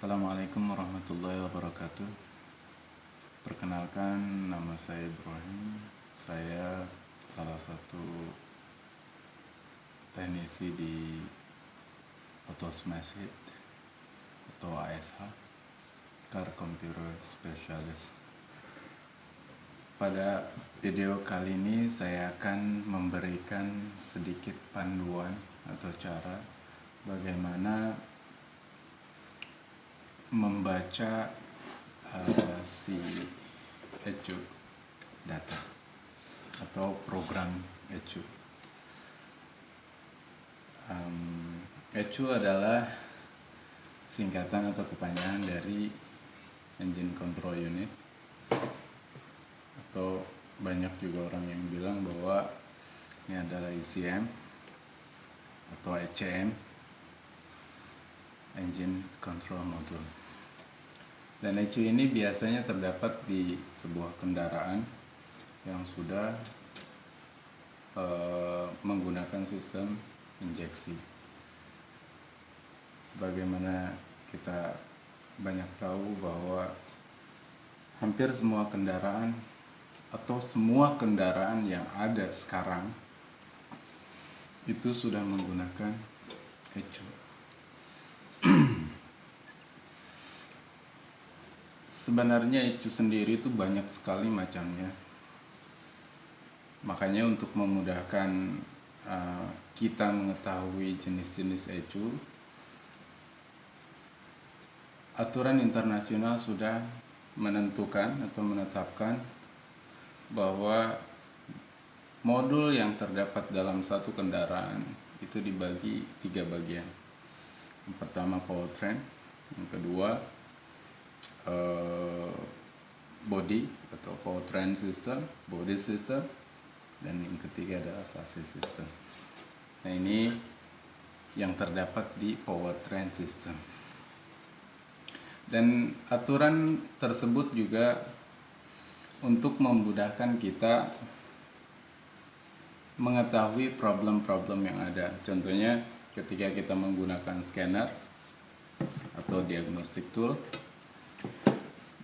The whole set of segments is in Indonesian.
Assalamualaikum warahmatullahi wabarakatuh. Perkenalkan nama saya Ibrahim. Saya salah satu teknisi di Autosmashit atau ASH Car Computer Specialist. Pada video kali ini saya akan memberikan sedikit panduan atau cara bagaimana membaca uh, si ecu data atau program ecu. Um, ecu adalah singkatan atau kepanjangan dari engine control unit atau banyak juga orang yang bilang bahwa ini adalah ECM atau ECM engine control module dan ECU ini biasanya terdapat di sebuah kendaraan yang sudah uh, menggunakan sistem injeksi. Sebagaimana kita banyak tahu bahwa hampir semua kendaraan atau semua kendaraan yang ada sekarang itu sudah menggunakan ECU. Sebenarnya itu sendiri itu banyak sekali macamnya. Makanya untuk memudahkan uh, kita mengetahui jenis-jenis ecu aturan internasional sudah menentukan atau menetapkan bahwa modul yang terdapat dalam satu kendaraan itu dibagi tiga bagian. Yang pertama powertrain yang kedua uh, body atau powertrain system, body system, dan yang ketiga adalah chassis system. Nah ini yang terdapat di powertrain system. Dan aturan tersebut juga untuk memudahkan kita mengetahui problem-problem yang ada. Contohnya ketika kita menggunakan scanner atau diagnostic tool,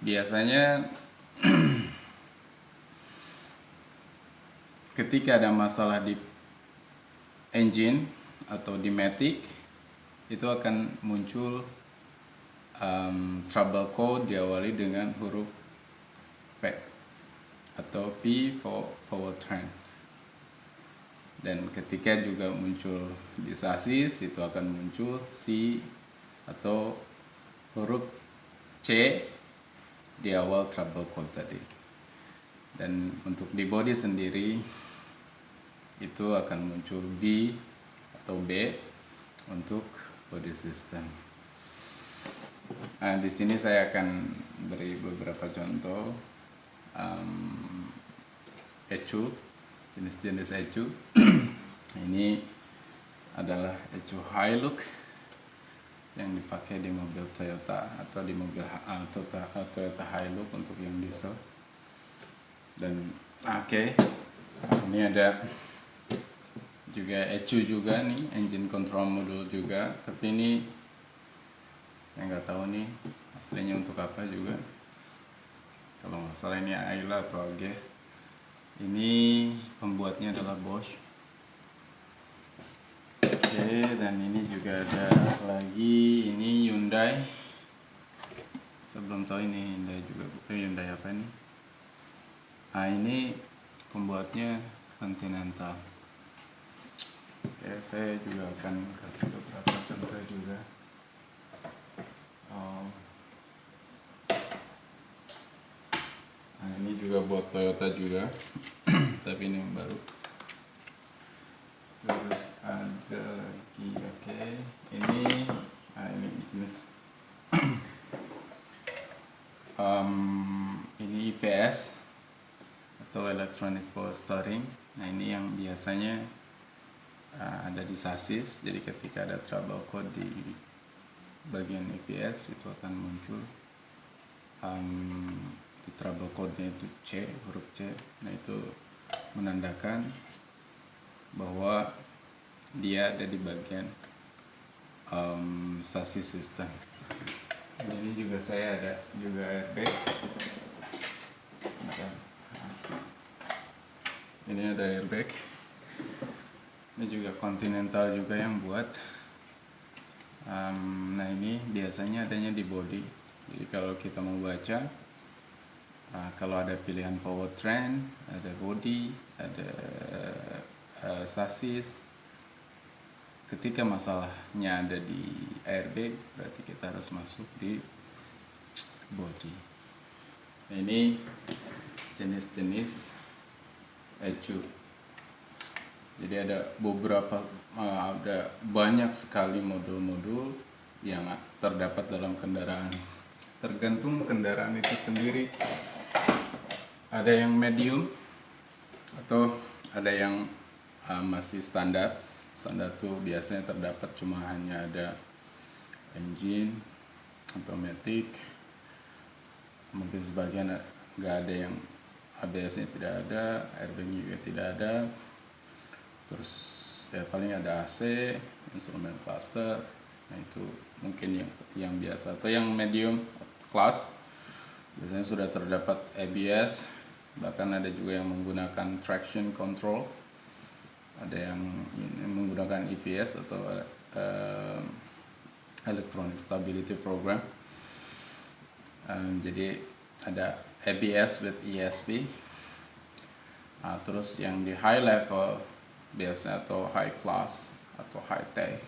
biasanya ketika ada masalah di engine atau di matic itu akan muncul um, trouble code diawali dengan huruf P atau P for powertrain dan ketika juga muncul di sasis itu akan muncul C atau huruf C di awal trouble code tadi. Dan untuk di body sendiri itu akan muncul B atau B untuk body system. Nah di sini saya akan beri beberapa contoh um, ECU jenis-jenis ECU ini adalah ECU high look yang dipakai di mobil Toyota atau di mobil uh, Toyota, Toyota Hilux untuk yang diesel. Dan oke okay, ini ada juga ECU juga nih engine control module juga. Tapi ini saya nggak tahu nih aslinya untuk apa juga. Kalau nggak salah ini Ayla atau AG ini pembuatnya adalah Bosch Oke, dan ini juga ada lagi ini Hyundai. Saya belum tahu ini Hyundai juga, eh, Hyundai apa ini? Nah ini pembuatnya Continental. Oke, saya juga akan kasih beberapa contoh juga. Nah ini juga buat Toyota juga, tapi ini yang baru terus oke. Okay. ini nah ini jenis. Um, ini IPS atau electronic power storing. Nah ini yang biasanya uh, ada di sasis. Jadi ketika ada trouble code di bagian IPS itu akan muncul. Um, di trouble code-nya itu C huruf C. Nah itu menandakan bahwa dia ada di bagian um, sasis system. Ini juga saya ada juga airbag ini ada airbag ini juga continental juga yang buat. Um, nah ini biasanya adanya di body. Jadi kalau kita mau baca uh, kalau ada pilihan powertrain ada body ada uh, sasis ketika masalahnya ada di airbag berarti kita harus masuk di body. Nah, ini jenis-jenis ECU jadi ada beberapa uh, ada banyak sekali modul-modul yang terdapat dalam kendaraan. Tergantung kendaraan itu sendiri. Ada yang medium atau ada yang uh, masih standar standar tuh biasanya terdapat cuma hanya ada engine automatic mungkin sebagian nggak ada yang ABS nya tidak ada airbag juga tidak ada. Terus ya paling ada AC instrumen cluster nah itu mungkin yang yang biasa. Atau yang medium class biasanya sudah terdapat ABS bahkan ada juga yang menggunakan traction control ada yang menggunakan EPS atau uh, Electronic Stability Program. Um, jadi ada ABS with ESP nah, terus yang di high level biasa atau high class atau high tech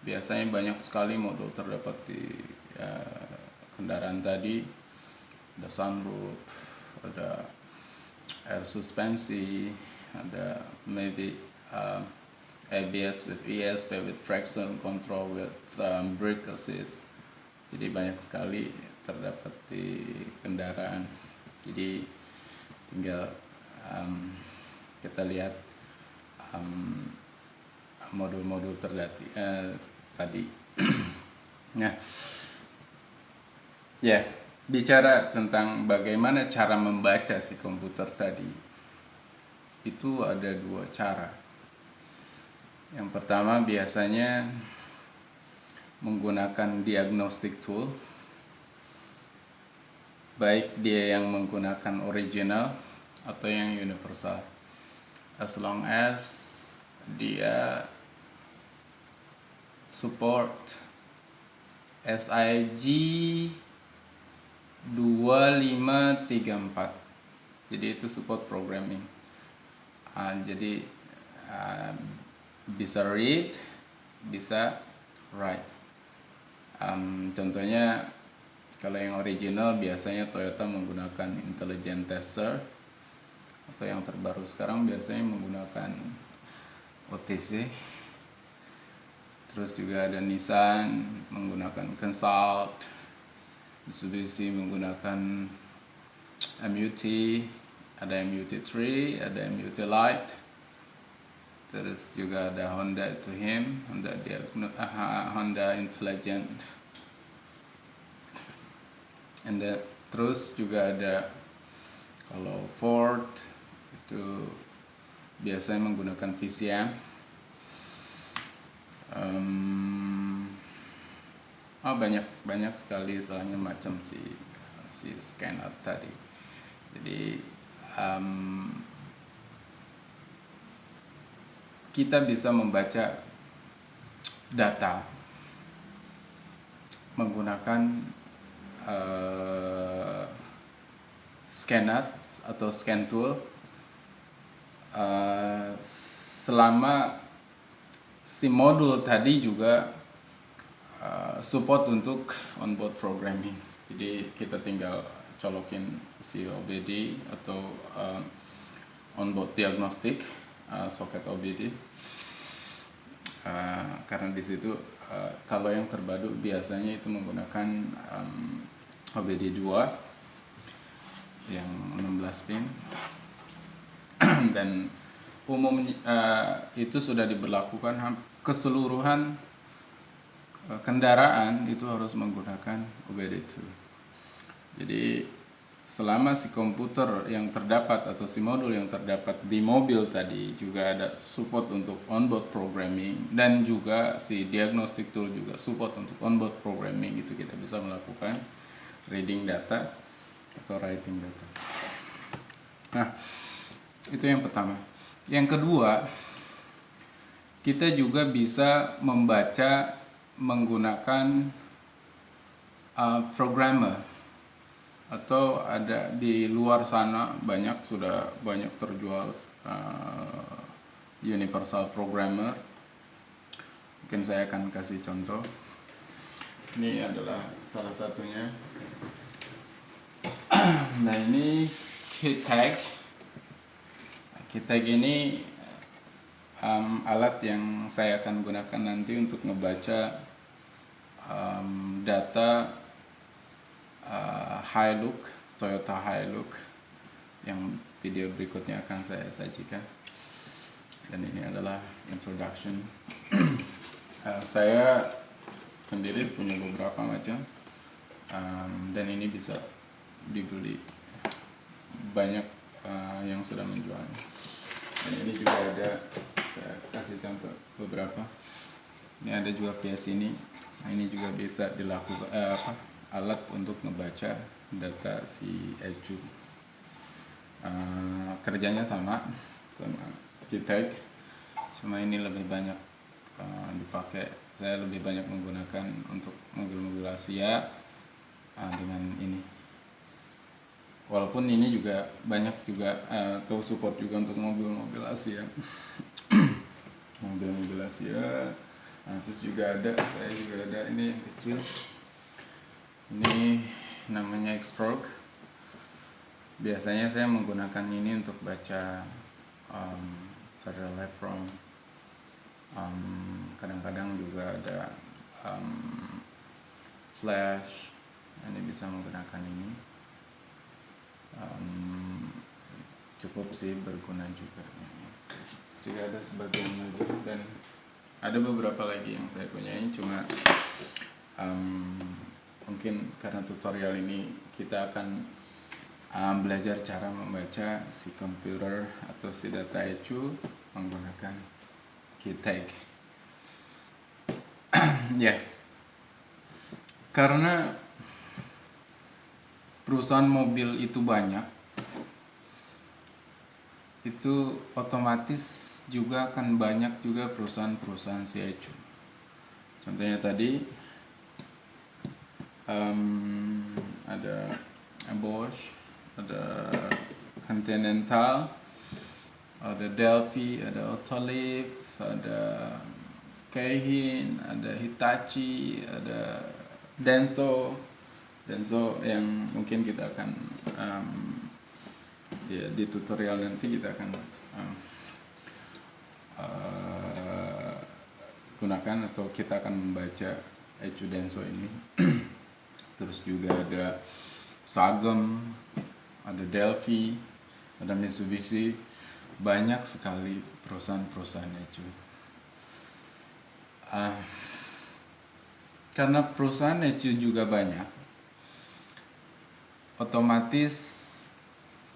biasanya banyak sekali modul terdapat di uh, kendaraan tadi. Ada sunroof ada air suspensi ada maybe um, ABS with ESP with traction control with um, brake assist. Jadi banyak sekali terdapat di kendaraan. Jadi tinggal um, kita lihat modul-modul um, terdati uh, tadi. Nah ya yeah, bicara tentang bagaimana cara membaca si komputer tadi itu ada dua cara yang pertama biasanya menggunakan diagnostic tool. Baik dia yang menggunakan original atau yang universal. As long as dia support SIG 2534. Jadi itu support programming. Uh, jadi uh, bisa read bisa write. Um, contohnya kalau yang original biasanya Toyota menggunakan intelligent tester. Atau yang terbaru sekarang biasanya menggunakan OTC terus juga ada Nissan menggunakan Consult. Mitsubishi menggunakan MUT ada MUT3 ada MUT Lite terus juga ada Honda to him. Honda dia uh, Honda Intelligent. And then, terus juga ada kalau Ford itu biasanya menggunakan PCM um, oh banyak banyak sekali soalnya macam si si scanner tadi. Jadi um, kita bisa membaca data menggunakan uh, scanner atau scan tool uh, selama si modul tadi juga uh, support untuk onboard programming. Jadi kita tinggal colokin si OBD atau uh, onboard diagnostic uh, soket OBD uh, karena di situ uh, kalau yang terbaru biasanya itu menggunakan um, OBD 2 yang 16 pin. Dan umum uh, itu sudah diberlakukan keseluruhan kendaraan itu harus menggunakan OBD 2 jadi selama si komputer yang terdapat atau si modul yang terdapat di mobil tadi juga ada support untuk onboard programming dan juga si diagnostic tool juga support untuk onboard programming itu kita bisa melakukan reading data atau writing data. Nah, itu yang pertama. Yang kedua, kita juga bisa membaca menggunakan uh, programmer atau ada di luar sana banyak sudah banyak terjual uh, universal programmer. Mungkin saya akan kasih contoh. Ini adalah salah satunya. Nah ini key tag key tag ini um, alat yang saya akan gunakan nanti untuk membaca um, data uh, Hilux, Toyota Hilux yang video berikutnya akan saya sajikan. Dan ini adalah introduction. uh, saya sendiri punya beberapa macam um, dan ini bisa dibeli banyak uh, yang sudah menjual. Dan ini juga ada saya kasih contoh beberapa. Ini ada juga PS ini. Nah, ini juga bisa dilakukan uh, apa alat untuk membaca data si Ecu uh, kerjanya sama sama kita cuma ini lebih banyak uh, dipakai. Saya lebih banyak menggunakan untuk mobil-mobil Asia uh, dengan ini. Walaupun ini juga banyak juga uh, atau support juga untuk mobil-mobil Asia. Mobil-mobil Asia nah, terus juga ada saya juga ada ini yang kecil ini namanya Xprog biasanya saya menggunakan ini untuk baca um, serial live from um, kadang-kadang juga ada um, flash ini bisa menggunakan ini. Um, cukup sih berguna juga. Sih ada sebagian lagi dan ada beberapa lagi yang saya punya ini cuma um, mungkin karena tutorial ini kita akan um, belajar cara membaca si komputer atau si data ECU menggunakan KeyTag ya yeah. karena perusahaan mobil itu banyak itu otomatis juga akan banyak juga perusahaan-perusahaan si ECU contohnya tadi um, ada Bosch, ada Continental, ada Delphi, ada Autoliv, ada Keihin, ada Hitachi, ada Denso, Denso yang mungkin kita akan um, ya, di tutorial nanti kita akan um, uh, gunakan atau kita akan membaca Ecu Denso ini. terus juga ada Sagem, ada Delphi, ada Mitsubishi, banyak sekali perusahaan-perusahaan itu. Uh, karena perusahaan itu juga banyak, otomatis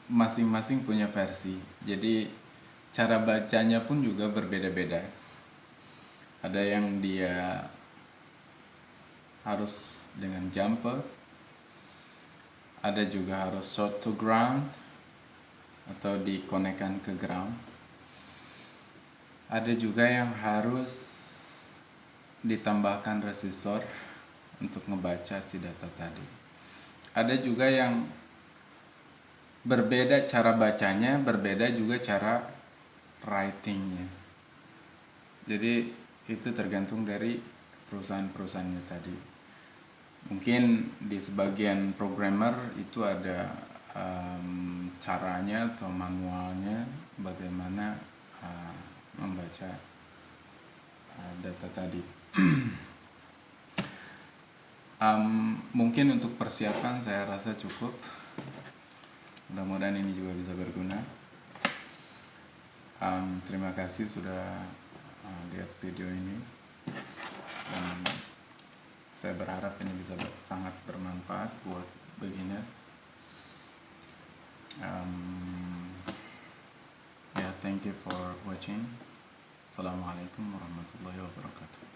masing-masing punya versi. Jadi cara bacanya pun juga berbeda-beda. Ada yang dia harus dengan jumper. Ada juga harus short to ground atau dikonekkan ke ground. Ada juga yang harus ditambahkan resistor untuk membaca si data tadi. Ada juga yang berbeda cara bacanya berbeda juga cara writingnya. Jadi itu tergantung dari perusahaan-perusahaannya tadi mungkin di sebagian programmer itu ada um, caranya atau manualnya bagaimana uh, membaca uh, data tadi. um, mungkin untuk persiapan saya rasa cukup. Mudah-mudahan ini juga bisa berguna. Um, terima kasih sudah uh, lihat video ini. Um, saya berharap ini bisa ber, sangat bermanfaat buat beginner. Um, ya yeah, thank you for watching. Assalamualaikum warahmatullahi wabarakatuh.